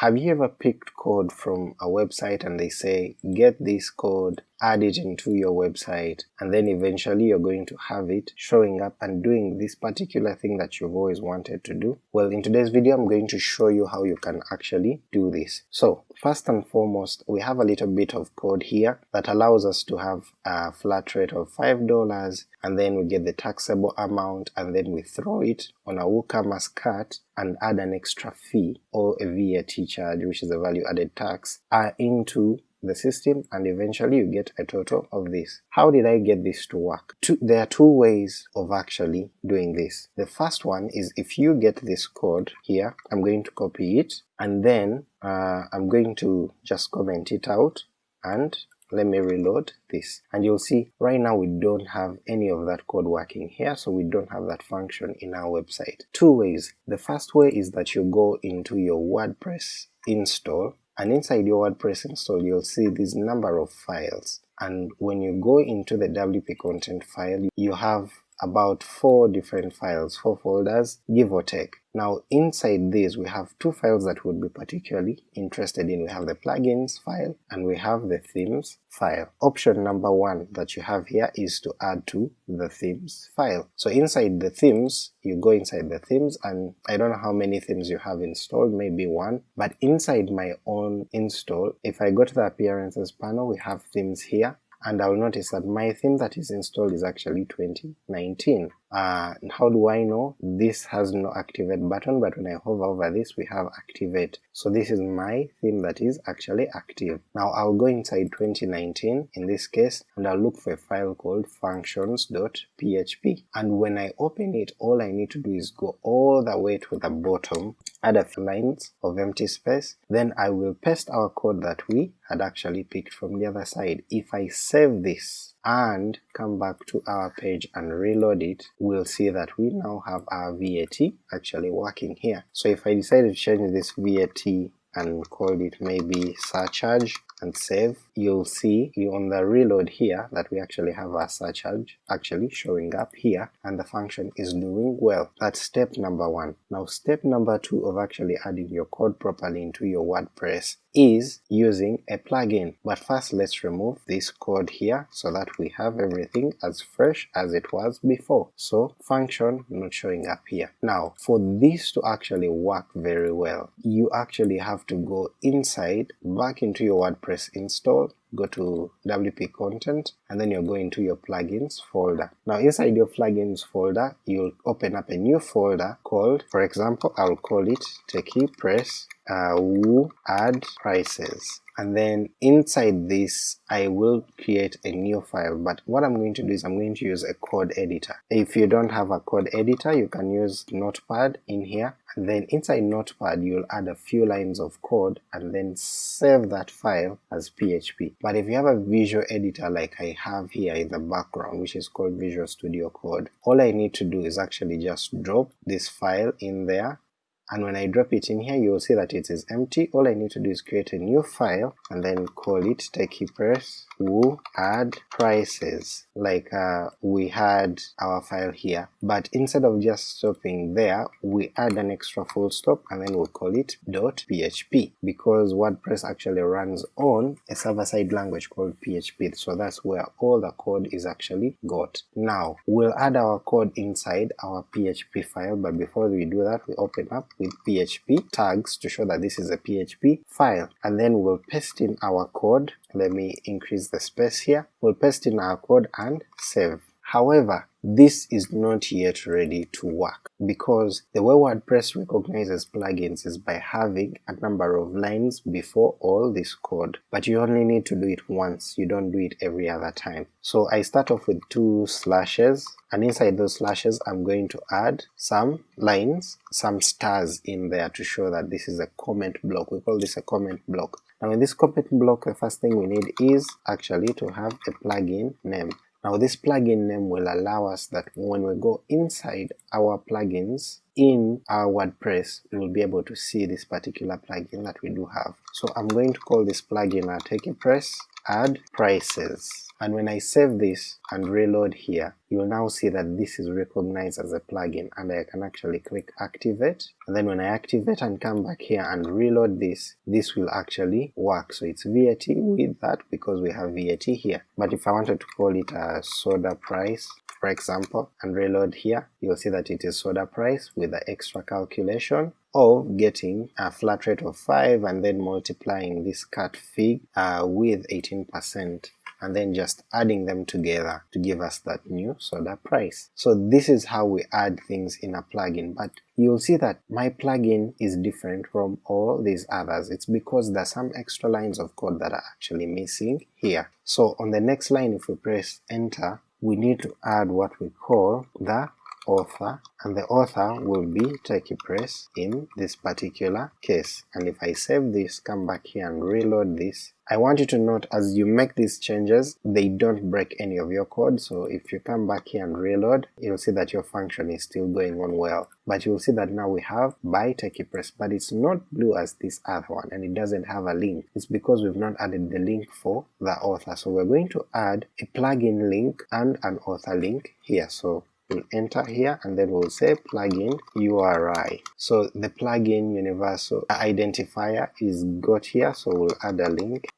have you ever picked code from a website and they say get this code add it into your website and then eventually you're going to have it showing up and doing this particular thing that you've always wanted to do? Well in today's video I'm going to show you how you can actually do this. So first and foremost we have a little bit of code here that allows us to have a flat rate of $5 and then we get the taxable amount and then we throw it on a WooCommerce cart and add an extra fee or a VAT charge which is a value added tax uh, into the system and eventually you get a total of this. How did I get this to work? Two, there are two ways of actually doing this. The first one is if you get this code here, I'm going to copy it and then uh, I'm going to just comment it out and let me reload this and you'll see right now we don't have any of that code working here so we don't have that function in our website. Two ways. The first way is that you go into your WordPress install and inside your WordPress install you'll see this number of files. And when you go into the WP content file you have about four different files, four folders, give or take. Now inside these we have two files that would be particularly interested in. We have the plugins file and we have the themes file. Option number one that you have here is to add to the themes file. So inside the themes, you go inside the themes and I don't know how many themes you have installed, maybe one, but inside my own install, if I go to the appearances panel we have themes here and I'll notice that my theme that is installed is actually 2019. Uh, how do I know? This has no activate button, but when I hover over this we have activate. So this is my theme that is actually active. Now I'll go inside 2019 in this case and I'll look for a file called functions.php and when I open it all I need to do is go all the way to the bottom, add a few lines of empty space, then I will paste our code that we had actually picked from the other side. If I save this and come back to our page and reload it, we'll see that we now have our VAT actually working here. So if I decide to change this VAT and call it maybe surcharge and save, you'll see you on the reload here that we actually have our surcharge actually showing up here and the function is doing well. That's step number one. Now step number two of actually adding your code properly into your WordPress is using a plugin. But first let's remove this code here so that we have everything as fresh as it was before. So function not showing up here. Now for this to actually work very well, you actually have to go inside back into your WordPress install go to WP content and then you're going to your plugins folder. Now inside your plugins folder you'll open up a new folder called, for example I'll call it TechiePress uh, Woo Add Prices and then inside this I will create a new file but what I'm going to do is I'm going to use a code editor. If you don't have a code editor you can use Notepad in here and then inside Notepad you'll add a few lines of code and then save that file as PHP. But if you have a visual editor like I have here in the background which is called Visual Studio Code, all I need to do is actually just drop this file in there and when I drop it in here you'll see that it is empty. All I need to do is create a new file and then call it TechiePress woo add prices like uh, we had our file here but instead of just stopping there we add an extra full stop and then we'll call it .php because WordPress actually runs on a server-side language called PHP so that's where all the code is actually got. Now we'll add our code inside our PHP file but before we do that we open up with PHP tags to show that this is a PHP file. And then we'll paste in our code. Let me increase the space here, we'll paste in our code and save. However, this is not yet ready to work because the way WordPress recognizes plugins is by having a number of lines before all this code, but you only need to do it once, you don't do it every other time. So I start off with two slashes and inside those slashes I'm going to add some lines, some stars in there to show that this is a comment block, we call this a comment block. Now in this comment block the first thing we need is actually to have a plugin name. Now this plugin name will allow us that when we go inside our plugins in our WordPress we will be able to see this particular plugin that we do have. So I'm going to call this plugin uh, a TechiePress add prices and when I save this and reload here, you'll now see that this is recognized as a plugin and I can actually click activate and then when I activate and come back here and reload this, this will actually work. So it's VAT with that because we have VAT here. But if I wanted to call it a soda price, for example, and reload here, you'll see that it is soda price with the extra calculation of getting a flat rate of 5 and then multiplying this cut fig uh, with 18% and then just adding them together to give us that new soda price. So this is how we add things in a plugin, but you'll see that my plugin is different from all these others. It's because there's some extra lines of code that are actually missing here. So on the next line if we press enter, we need to add what we call the author and the author will be TechiePress in this particular case. And if I save this come back here and reload this. I want you to note as you make these changes they don't break any of your code. So if you come back here and reload you'll see that your function is still going on well. But you'll see that now we have by TechiePress but it's not blue as this other one and it doesn't have a link. It's because we've not added the link for the author. So we're going to add a plugin link and an author link here. So we'll enter here and then we'll say plugin URI. So the plugin universal identifier is got here, so we'll add a link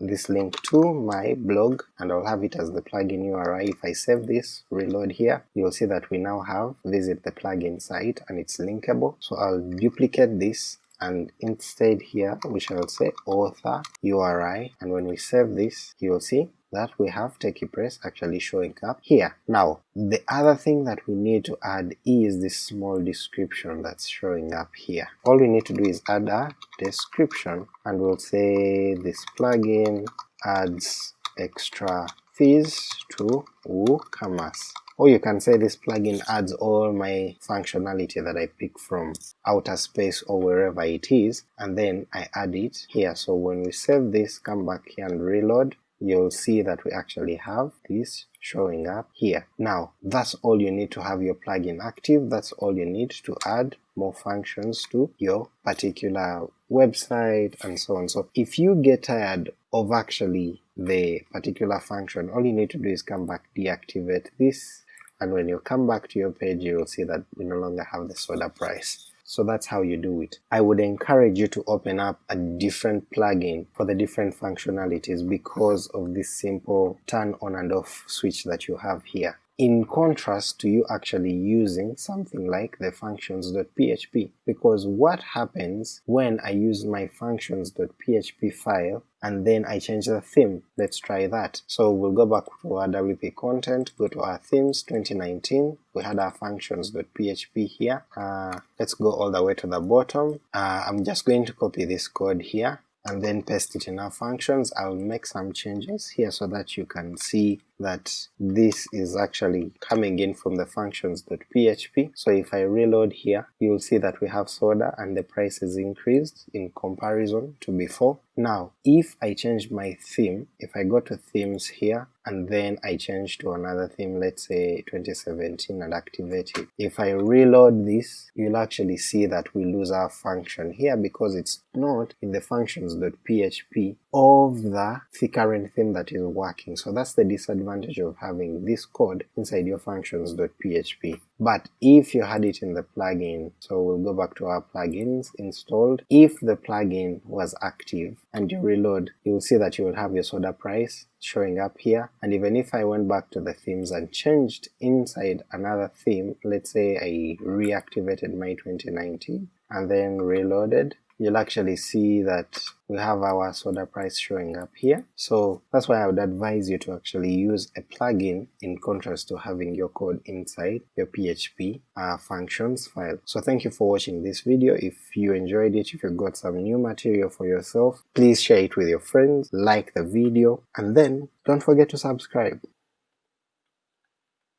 this link to my blog and I'll have it as the plugin URI. If I save this, reload here, you'll see that we now have visit the plugin site and it's linkable. So I'll duplicate this and instead here we shall say author URI and when we save this you'll see that we have TechiePress actually showing up here. Now the other thing that we need to add is this small description that's showing up here. All we need to do is add a description and we'll say this plugin adds extra fees to WooCommerce. Or you can say this plugin adds all my functionality that I pick from outer space or wherever it is, and then I add it here. So when we save this, come back here and reload, you'll see that we actually have this showing up here. Now that's all you need to have your plugin active, that's all you need to add more functions to your particular website and so on. So if you get tired of actually the particular function, all you need to do is come back, deactivate this, and when you come back to your page you will see that we no longer have the soda price. So that's how you do it. I would encourage you to open up a different plugin for the different functionalities because of this simple turn on and off switch that you have here in contrast to you actually using something like the functions.php because what happens when I use my functions.php file and then I change the theme. Let's try that. So we'll go back to our WP content, go to our themes 2019, we had our functions.php here, uh, let's go all the way to the bottom. Uh, I'm just going to copy this code here and then paste it in our functions. I'll make some changes here so that you can see that this is actually coming in from the functions.php. So if I reload here, you'll see that we have soda and the price is increased in comparison to before. Now, if I change my theme, if I go to themes here, and then I change to another theme, let's say 2017 and activate it. If I reload this, you'll actually see that we lose our function here because it's not in the functions.php of the, the current theme that is working. So that's the disadvantage of having this code inside your functions.php. But if you had it in the plugin, so we'll go back to our plugins installed, if the plugin was active and you reload, you'll see that you will have your soda price showing up here, and even if I went back to the themes and changed inside another theme, let's say I reactivated my 2019 and then reloaded, you'll actually see that we have our soda price showing up here. So that's why I would advise you to actually use a plugin in contrast to having your code inside your PHP uh, functions file. So thank you for watching this video. If you enjoyed it, if you got some new material for yourself, please share it with your friends, like the video, and then don't forget to subscribe.